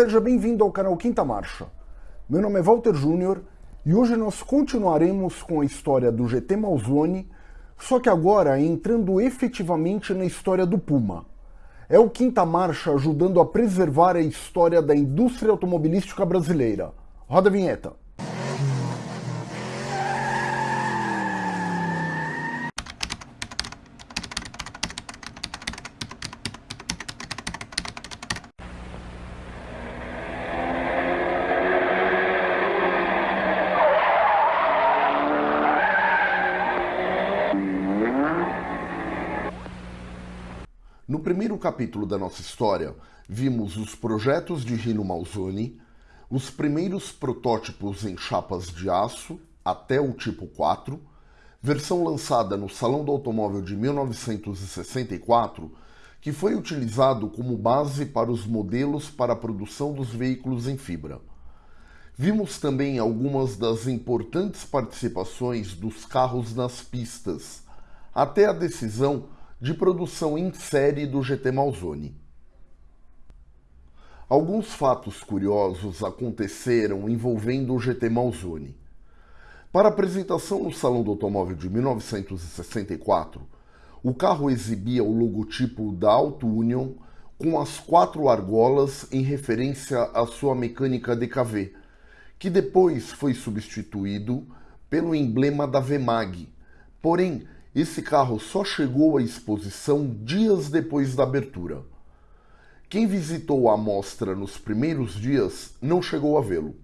Seja bem-vindo ao canal Quinta Marcha. Meu nome é Walter Júnior e hoje nós continuaremos com a história do GT Malzone, só que agora entrando efetivamente na história do Puma. É o Quinta Marcha ajudando a preservar a história da indústria automobilística brasileira. Roda a vinheta. No primeiro capítulo da nossa história, vimos os projetos de Rino Malzoni, os primeiros protótipos em chapas de aço até o tipo 4, versão lançada no Salão do Automóvel de 1964, que foi utilizado como base para os modelos para a produção dos veículos em fibra. Vimos também algumas das importantes participações dos carros nas pistas, até a decisão de produção em série do GT Malzone. Alguns fatos curiosos aconteceram envolvendo o GT Malzone. Para apresentação no Salão do Automóvel de 1964, o carro exibia o logotipo da Auto Union com as quatro argolas em referência à sua mecânica DKV, que depois foi substituído pelo emblema da VMAG, porém esse carro só chegou à exposição dias depois da abertura. Quem visitou a mostra nos primeiros dias não chegou a vê-lo.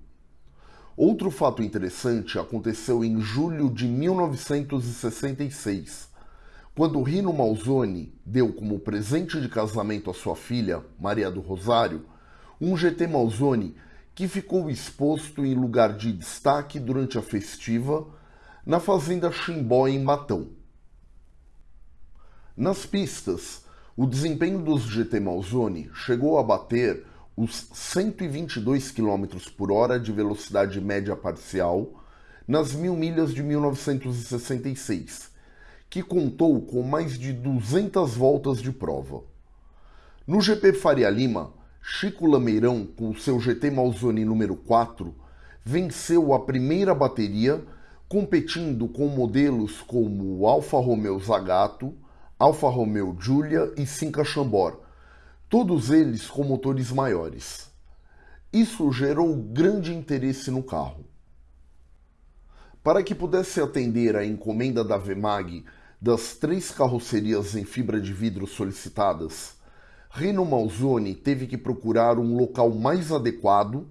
Outro fato interessante aconteceu em julho de 1966, quando Rino Malzone deu como presente de casamento à sua filha, Maria do Rosário, um GT Malzone que ficou exposto em lugar de destaque durante a festiva na fazenda Chimbó em Matão. Nas pistas, o desempenho dos GT Malzone chegou a bater os 122 km por hora de velocidade média parcial nas mil milhas de 1966, que contou com mais de 200 voltas de prova. No GP Faria Lima, Chico Lameirão, com seu GT Malzone número 4, venceu a primeira bateria, competindo com modelos como o Alfa Romeo Zagato, Alfa Romeo Giulia e Cinca Chambord, todos eles com motores maiores. Isso gerou grande interesse no carro. Para que pudesse atender à encomenda da Vemag das três carrocerias em fibra de vidro solicitadas, Reno Malzone teve que procurar um local mais adequado,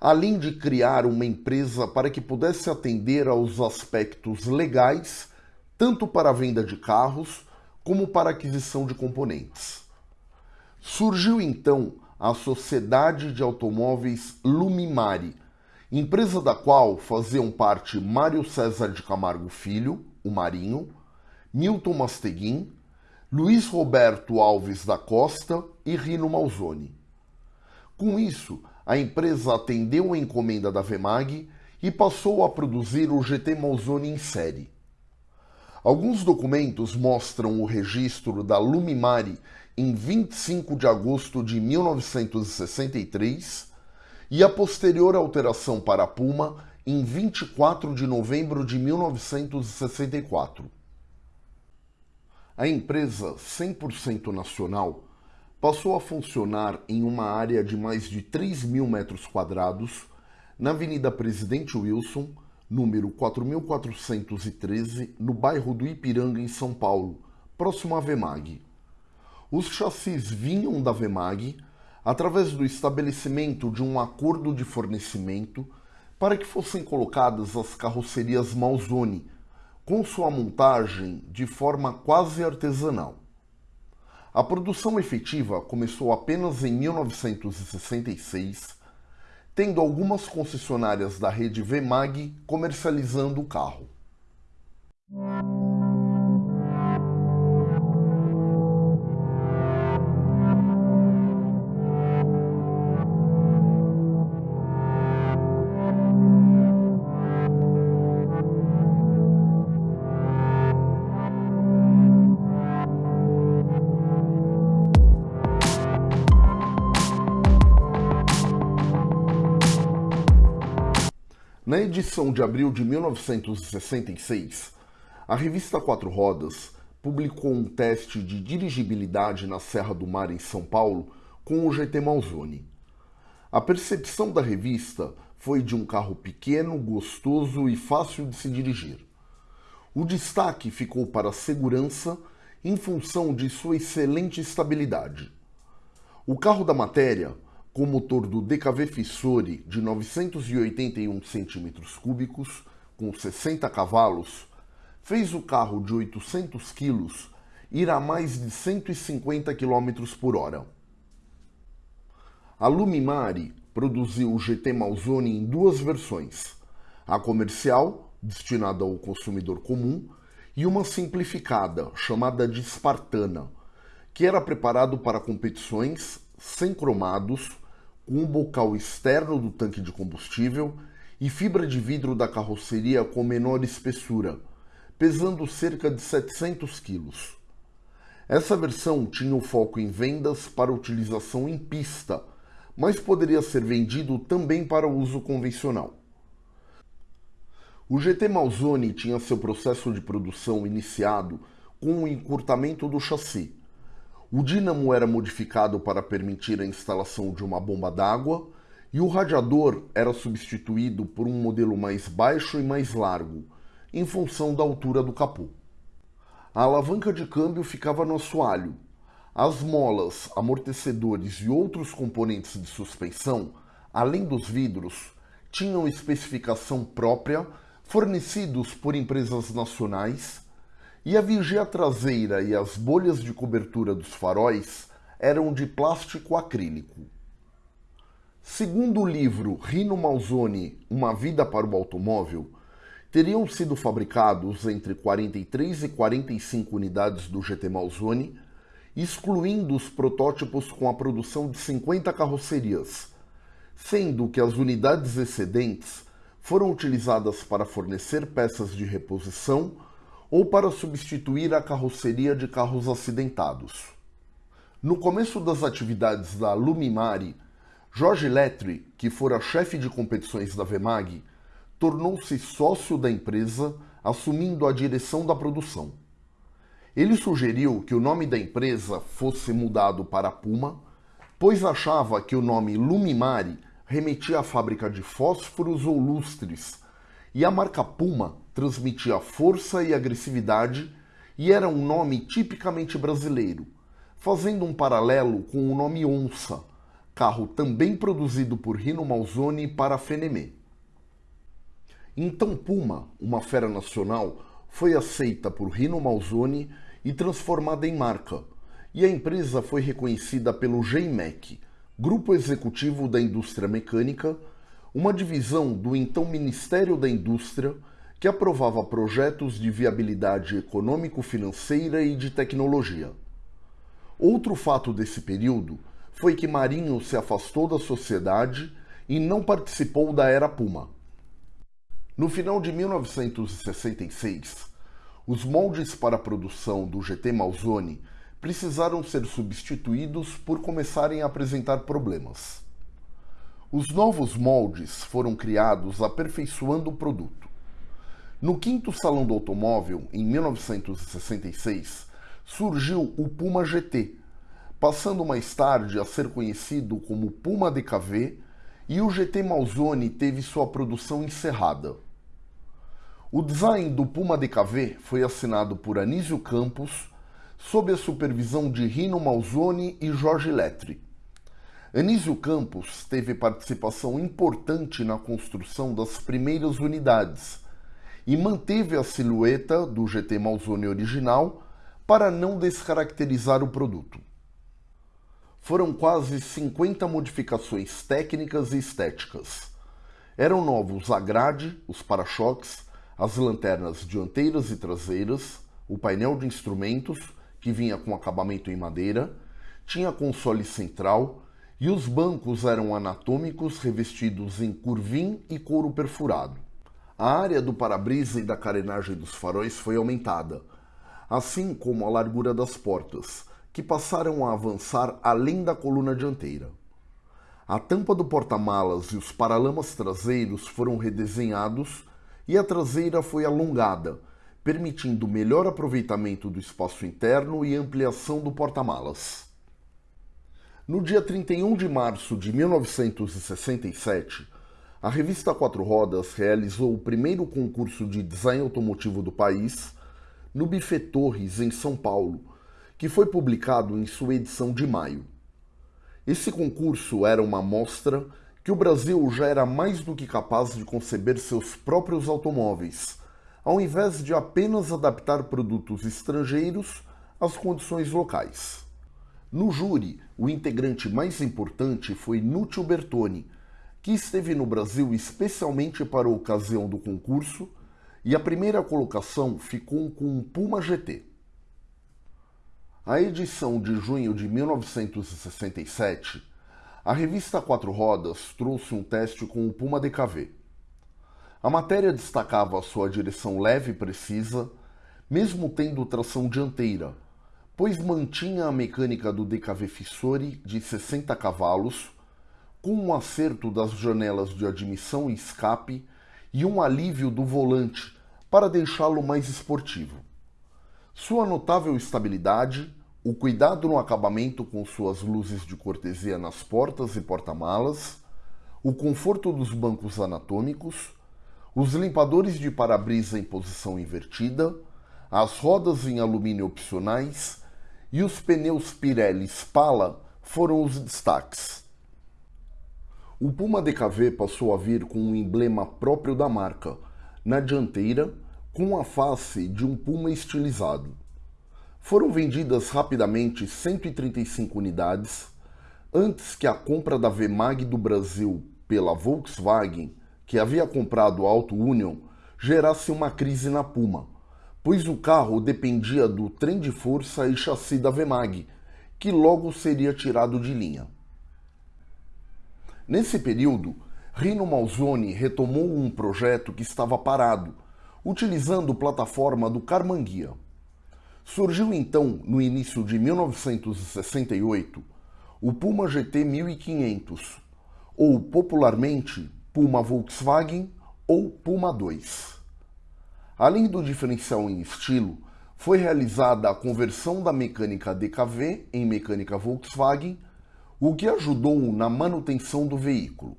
além de criar uma empresa para que pudesse atender aos aspectos legais, tanto para a venda de carros como para aquisição de componentes. Surgiu então a Sociedade de Automóveis Lumimari, empresa da qual faziam parte Mário César de Camargo Filho, o Marinho, Milton Masteguin, Luiz Roberto Alves da Costa e Rino Malzone. Com isso, a empresa atendeu a encomenda da Vemag e passou a produzir o GT Malzone em série. Alguns documentos mostram o registro da Lumimari em 25 de agosto de 1963 e a posterior alteração para a Puma em 24 de novembro de 1964. A empresa 100% nacional passou a funcionar em uma área de mais de 3 mil metros quadrados na Avenida Presidente Wilson, número 4413, no bairro do Ipiranga, em São Paulo, próximo à Vemag. Os chassis vinham da Vemag através do estabelecimento de um acordo de fornecimento para que fossem colocadas as carrocerias Malzone, com sua montagem de forma quase artesanal. A produção efetiva começou apenas em 1966 tendo algumas concessionárias da rede Vemag comercializando o carro. Edição de abril de 1966, a revista Quatro Rodas publicou um teste de dirigibilidade na Serra do Mar em São Paulo com o GT Malzone. A percepção da revista foi de um carro pequeno, gostoso e fácil de se dirigir. O destaque ficou para a segurança em função de sua excelente estabilidade. O carro da matéria, com motor do DKV Fissori de 981 cm3, com 60 cavalos, fez o carro de 800 kg ir a mais de 150 km por hora. A Lumimari produziu o GT Malzone em duas versões, a comercial, destinada ao consumidor comum, e uma simplificada, chamada de Spartana, que era preparado para competições sem cromados, um bocal externo do tanque de combustível e fibra de vidro da carroceria com menor espessura, pesando cerca de 700 quilos. Essa versão tinha o foco em vendas para utilização em pista, mas poderia ser vendido também para uso convencional. O GT Malzone tinha seu processo de produção iniciado com o encurtamento do chassi. O dínamo era modificado para permitir a instalação de uma bomba d'água e o radiador era substituído por um modelo mais baixo e mais largo, em função da altura do capô. A alavanca de câmbio ficava no assoalho. As molas, amortecedores e outros componentes de suspensão, além dos vidros, tinham especificação própria fornecidos por empresas nacionais, e a vigia traseira e as bolhas de cobertura dos faróis eram de plástico acrílico. Segundo o livro Rino Malzone, Uma Vida para o Automóvel, teriam sido fabricados entre 43 e 45 unidades do GT Malzone, excluindo os protótipos com a produção de 50 carrocerias, sendo que as unidades excedentes foram utilizadas para fornecer peças de reposição ou para substituir a carroceria de carros acidentados. No começo das atividades da Lumimari, Jorge Letri, que fora chefe de competições da Vemag, tornou-se sócio da empresa, assumindo a direção da produção. Ele sugeriu que o nome da empresa fosse mudado para Puma, pois achava que o nome Lumimari remetia à fábrica de fósforos ou lustres, e a marca Puma transmitia força e agressividade e era um nome tipicamente brasileiro, fazendo um paralelo com o nome Onça, carro também produzido por Rino Malzone para a Fenemé. Então Puma, uma fera nacional, foi aceita por Rino Malzone e transformada em marca, e a empresa foi reconhecida pelo GEIMEC, Grupo Executivo da Indústria Mecânica, uma divisão do então Ministério da Indústria que aprovava projetos de viabilidade econômico-financeira e de tecnologia. Outro fato desse período foi que Marinho se afastou da sociedade e não participou da Era Puma. No final de 1966, os moldes para a produção do GT Malzone precisaram ser substituídos por começarem a apresentar problemas. Os novos moldes foram criados aperfeiçoando o produto. No quinto Salão do Automóvel, em 1966, surgiu o Puma GT, passando mais tarde a ser conhecido como Puma DKV, e o GT Malzone teve sua produção encerrada. O design do Puma DKV foi assinado por Anísio Campos sob a supervisão de Rino Malzone e Jorge Letri. Anísio Campos teve participação importante na construção das primeiras unidades e manteve a silhueta do GT Malzone original para não descaracterizar o produto. Foram quase 50 modificações técnicas e estéticas. Eram novos a grade, os para-choques, as lanternas dianteiras e traseiras, o painel de instrumentos que vinha com acabamento em madeira, tinha console central e os bancos eram anatômicos revestidos em curvim e couro perfurado. A área do para-brisa e da carenagem dos faróis foi aumentada, assim como a largura das portas, que passaram a avançar além da coluna dianteira. A tampa do porta-malas e os paralamas traseiros foram redesenhados e a traseira foi alongada, permitindo melhor aproveitamento do espaço interno e ampliação do porta-malas. No dia 31 de março de 1967, a revista Quatro Rodas realizou o primeiro concurso de design automotivo do país no Buffet Torres, em São Paulo, que foi publicado em sua edição de maio. Esse concurso era uma mostra que o Brasil já era mais do que capaz de conceber seus próprios automóveis, ao invés de apenas adaptar produtos estrangeiros às condições locais. No júri, o integrante mais importante foi Núcio Bertoni, que esteve no Brasil especialmente para a ocasião do concurso, e a primeira colocação ficou com um Puma GT. A edição de junho de 1967, a revista Quatro Rodas trouxe um teste com o Puma DKV. A matéria destacava sua direção leve e precisa, mesmo tendo tração dianteira, pois mantinha a mecânica do DKV Fissori de 60 cavalos, com um acerto das janelas de admissão e escape e um alívio do volante para deixá-lo mais esportivo. Sua notável estabilidade, o cuidado no acabamento com suas luzes de cortesia nas portas e porta-malas, o conforto dos bancos anatômicos, os limpadores de para-brisa em posição invertida, as rodas em alumínio opcionais e os pneus Pirelli Spala foram os destaques. O Puma DKV passou a vir com um emblema próprio da marca, na dianteira, com a face de um puma estilizado. Foram vendidas rapidamente 135 unidades, antes que a compra da VMAG do Brasil pela Volkswagen, que havia comprado a Auto Union, gerasse uma crise na Puma pois o carro dependia do trem de força e chassi da Vemag, que logo seria tirado de linha. Nesse período, Rino Malzoni retomou um projeto que estava parado, utilizando plataforma do Carmanguia. Surgiu então, no início de 1968, o Puma GT 1500, ou popularmente Puma Volkswagen ou Puma 2. Além do diferencial em estilo, foi realizada a conversão da mecânica DKV em mecânica Volkswagen, o que ajudou na manutenção do veículo.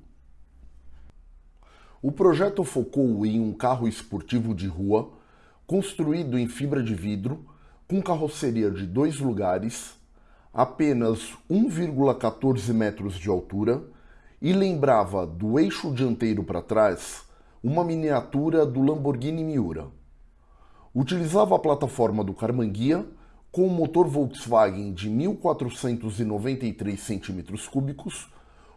O projeto focou em um carro esportivo de rua, construído em fibra de vidro, com carroceria de dois lugares, apenas 1,14 metros de altura e lembrava do eixo dianteiro para trás uma miniatura do Lamborghini Miura. Utilizava a plataforma do Carmanguia com um motor Volkswagen de 1493 cm3,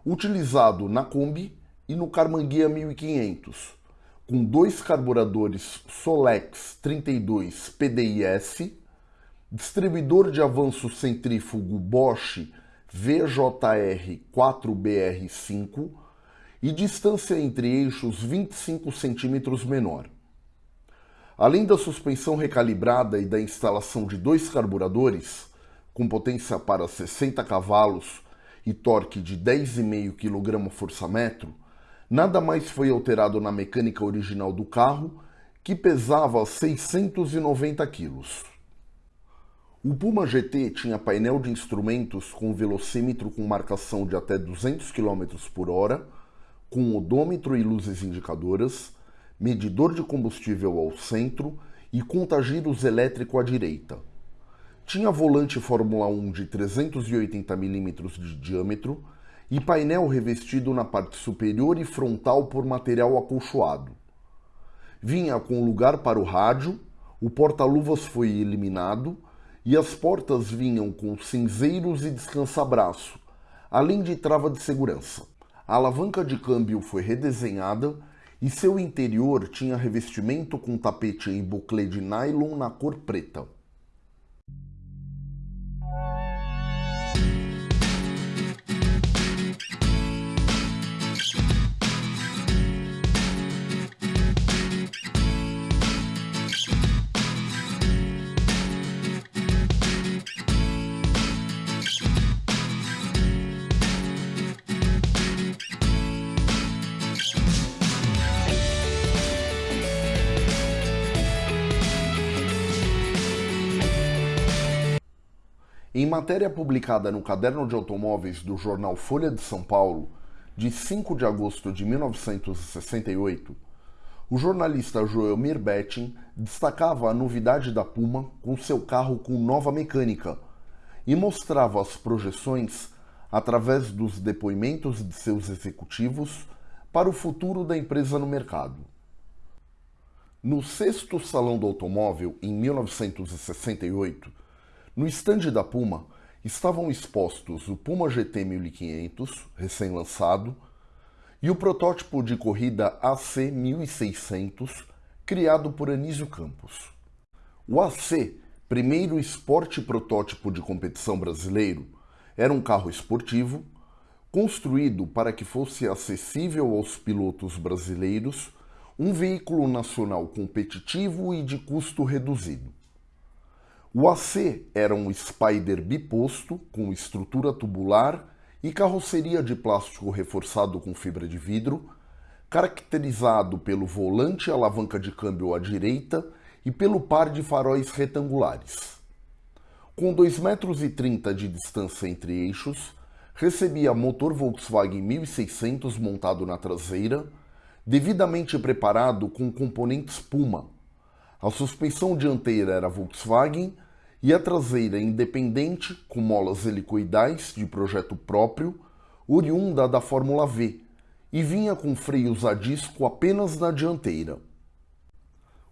utilizado na Kombi e no Carmanguia 1500, com dois carburadores Solex 32 PDIS, distribuidor de avanço centrífugo Bosch VJR 4BR5 e distância entre eixos 25 centímetros menor. Além da suspensão recalibrada e da instalação de dois carburadores, com potência para 60 cavalos e torque de 10,5 kgfm, nada mais foi alterado na mecânica original do carro, que pesava 690 kg. O Puma GT tinha painel de instrumentos com velocímetro com marcação de até 200 km por hora, com odômetro e luzes indicadoras, medidor de combustível ao centro e contagiros elétrico à direita. Tinha volante Fórmula 1 de 380 mm de diâmetro e painel revestido na parte superior e frontal por material acolchoado. Vinha com lugar para o rádio, o porta-luvas foi eliminado e as portas vinham com cinzeiros e descansa-braço, além de trava de segurança. A alavanca de câmbio foi redesenhada e seu interior tinha revestimento com tapete em buclé de nylon na cor preta. Em matéria publicada no Caderno de Automóveis do jornal Folha de São Paulo, de 5 de agosto de 1968, o jornalista Joelmir Betting destacava a novidade da Puma com seu carro com nova mecânica e mostrava as projeções através dos depoimentos de seus executivos para o futuro da empresa no mercado. No sexto Salão do Automóvel, em 1968, no estande da Puma estavam expostos o Puma GT 1500, recém-lançado, e o protótipo de corrida AC 1600, criado por Anísio Campos. O AC, primeiro esporte protótipo de competição brasileiro, era um carro esportivo construído para que fosse acessível aos pilotos brasileiros, um veículo nacional competitivo e de custo reduzido. O AC era um Spider biposto com estrutura tubular e carroceria de plástico reforçado com fibra de vidro, caracterizado pelo volante e alavanca de câmbio à direita e pelo par de faróis retangulares. Com 2,30 metros de distância entre eixos, recebia motor Volkswagen 1600 montado na traseira, devidamente preparado com componentes Puma. A suspensão dianteira era Volkswagen e a traseira independente com molas helicoidais de projeto próprio, oriunda da Fórmula V, e vinha com freios a disco apenas na dianteira.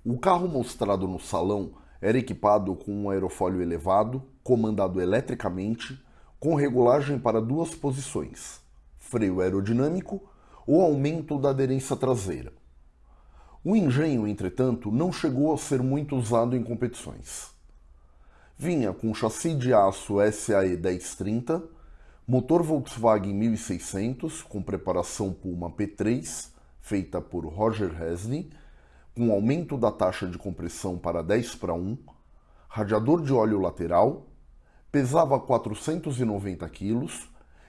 O carro mostrado no salão era equipado com um aerofólio elevado, comandado eletricamente, com regulagem para duas posições, freio aerodinâmico ou aumento da aderência traseira. O engenho, entretanto, não chegou a ser muito usado em competições. Vinha com chassi de aço SAE 1030, motor Volkswagen 1600 com preparação Puma P3, feita por Roger Hesney, com aumento da taxa de compressão para 10 para 1, radiador de óleo lateral, pesava 490 kg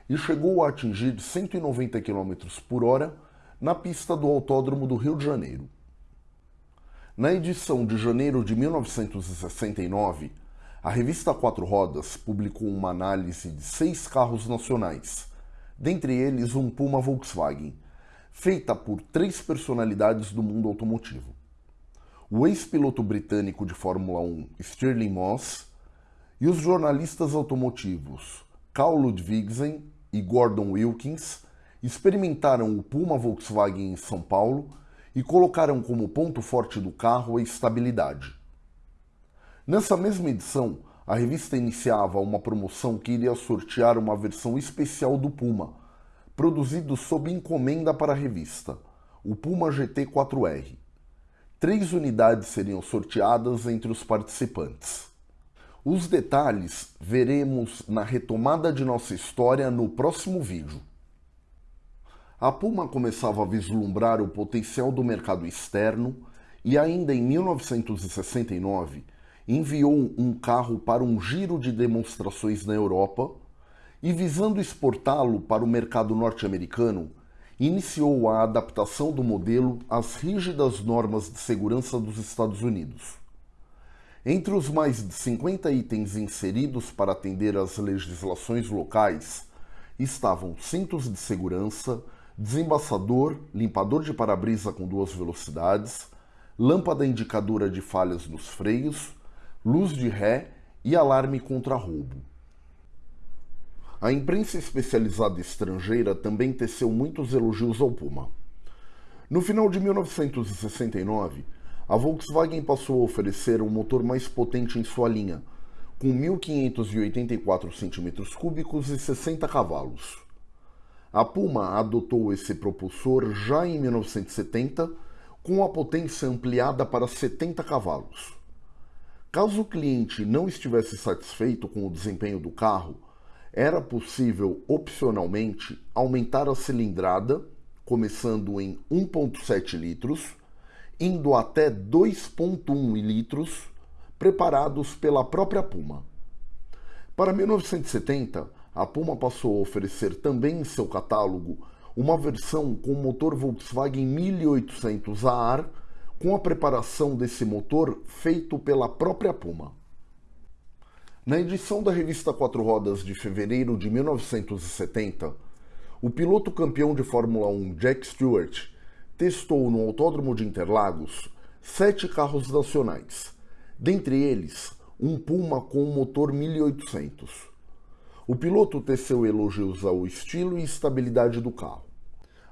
e chegou a atingir 190 km por hora na pista do Autódromo do Rio de Janeiro. Na edição de janeiro de 1969, a revista Quatro Rodas publicou uma análise de seis carros nacionais, dentre eles um Puma Volkswagen, feita por três personalidades do mundo automotivo. O ex-piloto britânico de Fórmula 1 Stirling Moss e os jornalistas automotivos Carl Ludwigsen e Gordon Wilkins experimentaram o Puma Volkswagen em São Paulo e colocaram como ponto forte do carro a estabilidade. Nessa mesma edição, a revista iniciava uma promoção que iria sortear uma versão especial do Puma, produzido sob encomenda para a revista, o Puma GT4R. Três unidades seriam sorteadas entre os participantes. Os detalhes veremos na retomada de nossa história no próximo vídeo. A Puma começava a vislumbrar o potencial do mercado externo e ainda em 1969 enviou um carro para um giro de demonstrações na Europa e, visando exportá-lo para o mercado norte-americano, iniciou a adaptação do modelo às rígidas normas de segurança dos Estados Unidos. Entre os mais de 50 itens inseridos para atender às legislações locais estavam cintos de segurança, desembaçador, limpador de para-brisa com duas velocidades, lâmpada indicadora de falhas nos freios, luz de ré e alarme contra roubo. A imprensa especializada estrangeira também teceu muitos elogios ao Puma. No final de 1969, a Volkswagen passou a oferecer um motor mais potente em sua linha, com 1.584 cm3 e 60 cavalos. A Puma adotou esse propulsor já em 1970, com a potência ampliada para 70 cavalos. Caso o cliente não estivesse satisfeito com o desempenho do carro, era possível opcionalmente aumentar a cilindrada, começando em 1,7 litros, indo até 2,1 litros, preparados pela própria Puma. Para 1970, a Puma passou a oferecer também em seu catálogo uma versão com motor Volkswagen 1800 a ar com a preparação desse motor feito pela própria Puma. Na edição da revista Quatro Rodas de fevereiro de 1970, o piloto campeão de Fórmula 1 Jack Stewart testou no Autódromo de Interlagos sete carros nacionais, dentre eles um Puma com motor 1800. O piloto teceu elogios ao estilo e estabilidade do carro.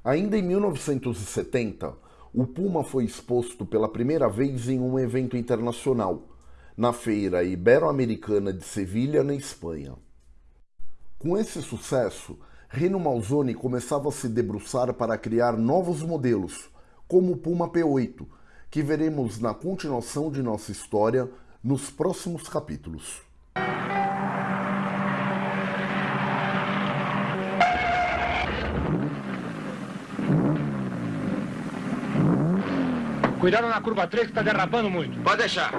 Ainda em 1970, o Puma foi exposto pela primeira vez em um evento internacional, na Feira Ibero-Americana de Sevilha, na Espanha. Com esse sucesso, Reno Malzoni começava a se debruçar para criar novos modelos, como o Puma P8, que veremos na continuação de nossa história nos próximos capítulos. Cuidado na curva 3 que está derrapando muito. Pode deixar.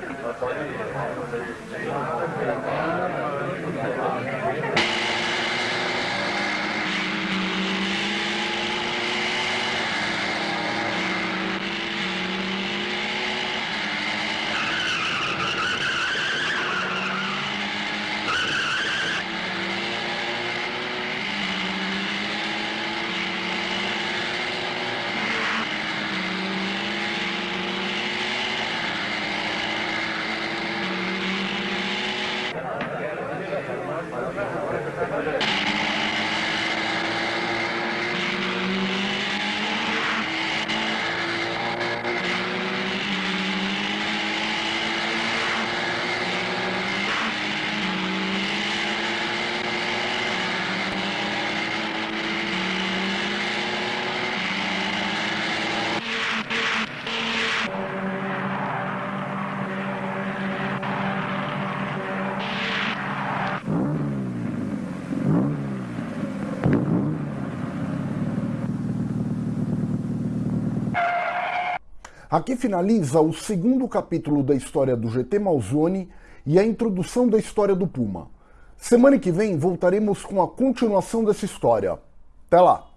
Aqui finaliza o segundo capítulo da história do GT Malzone e a introdução da história do Puma. Semana que vem voltaremos com a continuação dessa história. Até lá!